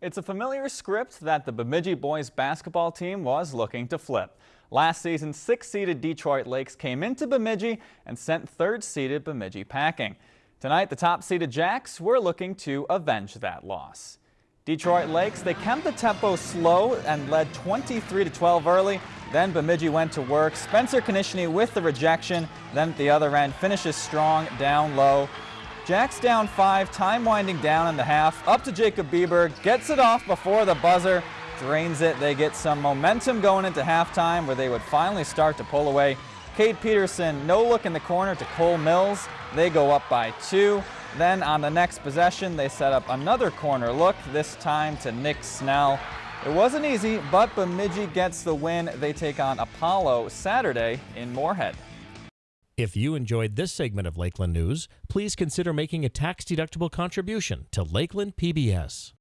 It's a familiar script that the Bemidji boys basketball team was looking to flip. Last season, six-seeded Detroit Lakes came into Bemidji and sent third-seeded Bemidji packing. Tonight, the top-seeded Jacks were looking to avenge that loss. Detroit Lakes, they kept the tempo slow and led 23 to 12 early. Then Bemidji went to work. Spencer Konishny with the rejection. Then at the other end, finishes strong down low. Jacks down five, time winding down in the half. Up to Jacob Bieber, gets it off before the buzzer, drains it. They get some momentum going into halftime where they would finally start to pull away. Cade Peterson, no look in the corner to Cole Mills. They go up by two. Then on the next possession, they set up another corner look, this time to Nick Snell. It wasn't easy, but Bemidji gets the win. They take on Apollo Saturday in Moorhead. If you enjoyed this segment of Lakeland News, please consider making a tax-deductible contribution to Lakeland PBS.